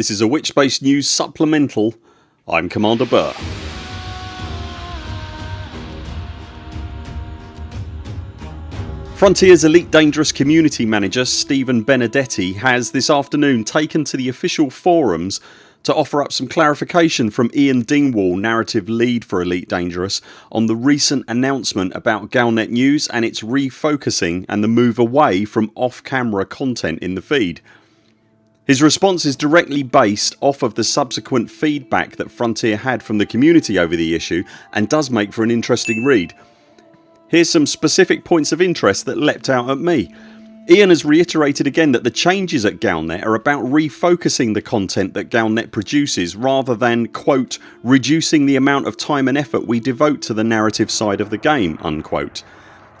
This is a Witchbase News supplemental. I'm Commander Burr. Frontiers Elite Dangerous Community Manager Stephen Benedetti has this afternoon taken to the official forums to offer up some clarification from Ian Dingwall, narrative lead for Elite Dangerous on the recent announcement about Galnet News and its refocusing and the move away from off camera content in the feed. His response is directly based off of the subsequent feedback that Frontier had from the community over the issue and does make for an interesting read. Here's some specific points of interest that leapt out at me. Ian has reiterated again that the changes at Galnet are about refocusing the content that Galnet produces rather than quote reducing the amount of time and effort we devote to the narrative side of the game unquote.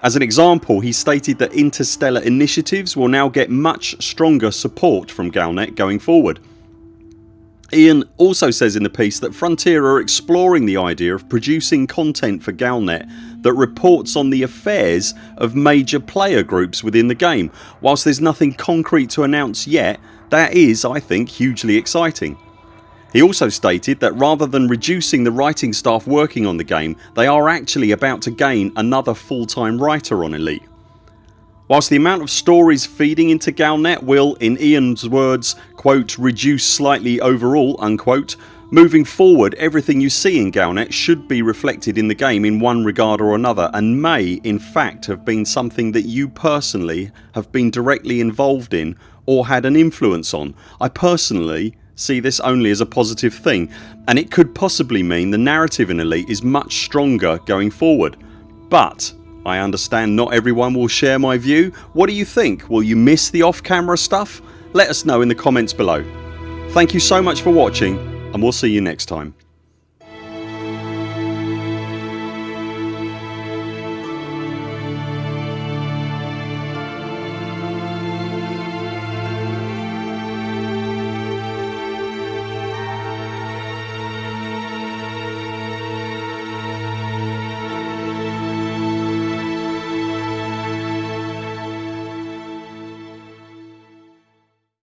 As an example he stated that interstellar initiatives will now get much stronger support from Galnet going forward. Ian also says in the piece that Frontier are exploring the idea of producing content for Galnet that reports on the affairs of major player groups within the game. Whilst there's nothing concrete to announce yet that is I think hugely exciting. He also stated that rather than reducing the writing staff working on the game they are actually about to gain another full time writer on Elite. Whilst the amount of stories feeding into Galnet will, in Ian's words, quote, reduce slightly overall unquote, moving forward everything you see in Galnet should be reflected in the game in one regard or another and may in fact have been something that you personally have been directly involved in or had an influence on. I personally see this only as a positive thing and it could possibly mean the narrative in Elite is much stronger going forward. But I understand not everyone will share my view. What do you think? Will you miss the off camera stuff? Let us know in the comments below. Thank you so much for watching and we'll see you next time.